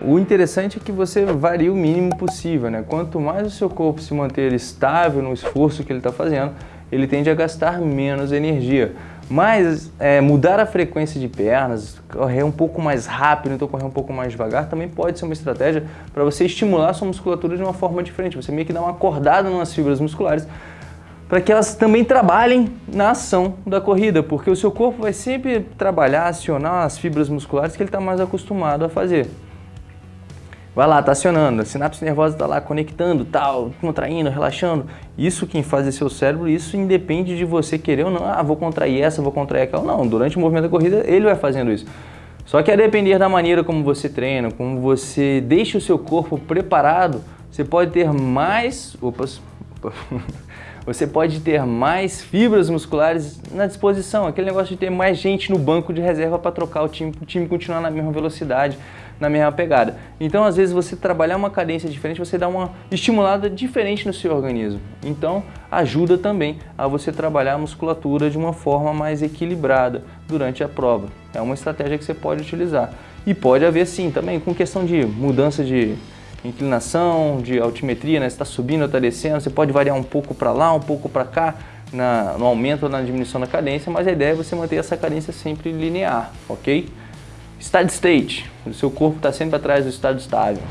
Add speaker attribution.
Speaker 1: o interessante é que você varia o mínimo possível, né? Quanto mais o seu corpo se manter estável no esforço que ele está fazendo, ele tende a gastar menos energia. Mas é, mudar a frequência de pernas, correr um pouco mais rápido, então correr um pouco mais devagar, também pode ser uma estratégia para você estimular a sua musculatura de uma forma diferente. Você meio que dá uma acordada nas fibras musculares para que elas também trabalhem na ação da corrida, porque o seu corpo vai sempre trabalhar, acionar as fibras musculares que ele está mais acostumado a fazer. Vai lá, tá acionando, a sinapse nervosa está lá conectando, tal, contraindo, relaxando. Isso quem faz é seu cérebro, isso independe de você querer ou não. Ah, vou contrair essa, vou contrair aquela. Não, durante o movimento da corrida ele vai fazendo isso. Só que a depender da maneira como você treina, como você deixa o seu corpo preparado, você pode ter mais... Opas, opa. você pode ter mais fibras musculares na disposição. Aquele negócio de ter mais gente no banco de reserva para trocar o time, o time continuar na mesma velocidade, na mesma pegada. Então, às vezes, você trabalhar uma cadência diferente, você dá uma estimulada diferente no seu organismo. Então, ajuda também a você trabalhar a musculatura de uma forma mais equilibrada durante a prova. É uma estratégia que você pode utilizar. E pode haver, sim, também com questão de mudança de inclinação, de altimetria, né? Você está subindo ou está descendo, você pode variar um pouco para lá, um pouco para cá, na, no aumento ou na diminuição da cadência, mas a ideia é você manter essa cadência sempre linear, ok? Steady state, o seu corpo está sempre atrás do estado estável.